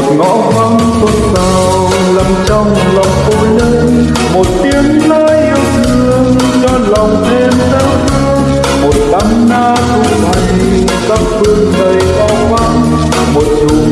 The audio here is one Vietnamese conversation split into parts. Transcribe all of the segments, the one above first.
một ngõ vắng xôn xao lầm trong lòng tôi đây một tiếng nói yêu thương cho lòng thêm đau thương. Một đám na tung bay khắp phương đầy bao quang một chùm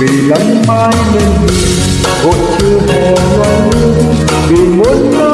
vì lắng mai lên nhìn vội chưa hè loan vì muốn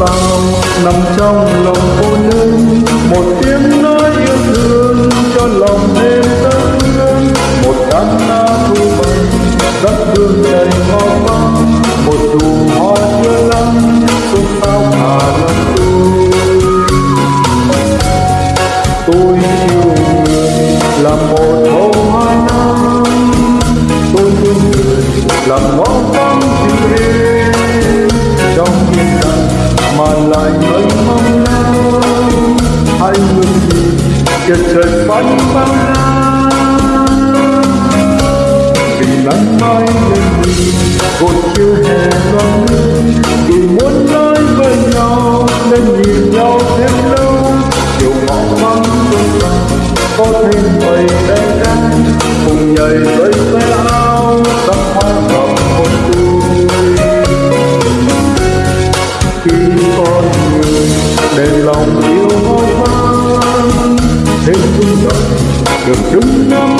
một nằm trong lòng cô nữ một tiếng nói yêu thương cho lòng thêm tấm thương một đám na thu bằng đất hương đầy ngõ vắng. Một chùm hoa chưa lắm xuân xao hà lòng tôi tôi yêu người là một bông hoa nam, tôi yêu người làm một chợt chợt bao la vì nắng mai lên nhìn vội chưa hè loan lên vì muốn nói với nhau nên nhìn nhau được đúng năm